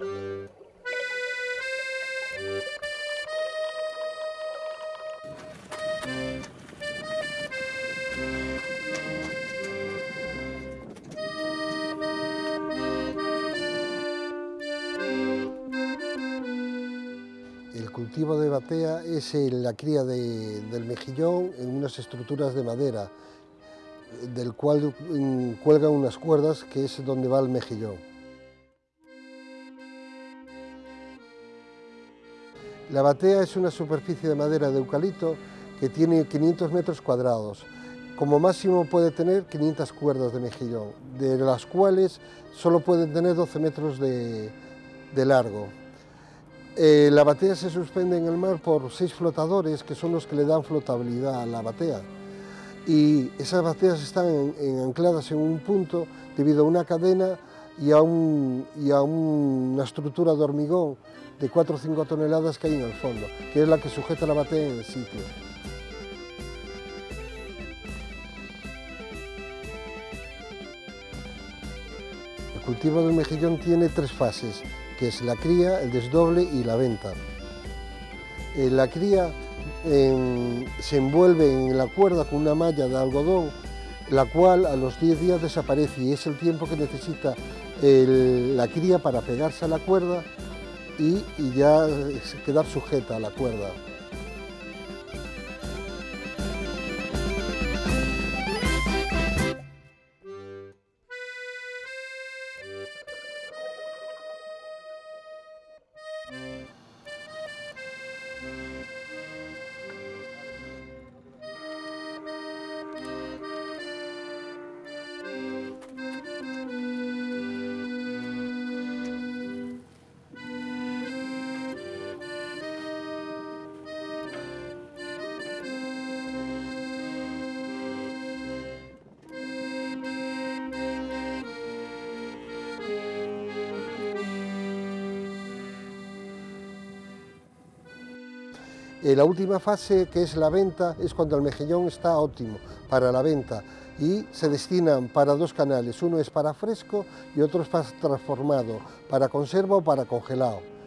El cultivo de batea es la cría del mejillón en unas estructuras de madera, del cual mm, cuelgan unas cuerdas que es donde va el mejillón. La batea es una superficie de madera de eucalipto que tiene 500 metros cuadrados. Como máximo puede tener 500 cuerdas de mejillón, de las cuales solo pueden tener 12 metros de largo. Eh, la batea se suspende en el mar por seis flotadores que son los que le dan flotabilidad a la batea. Y esas bateas están ancladas en un punto debido a una cadena y a, una estructura de hormigón de 4 o 5 toneladas que hay en el fondo, que es la que sujeta la batea en el sitio. El cultivo del mejillón tiene tres fases que es la cría, el desdoble y la venta. Eh, la cría se envuelve en la cuerda con una malla de algodón, la cual a los 10 días desaparece y es el tiempo que necesita la cría para pegarse a la cuerda y ya quedar sujeta a la cuerda. La última fase, que es la venta, es cuando el mejillón está óptimo para la venta y se destinan para dos canales, uno es para fresco y otro es para transformado, para conserva o para congelado.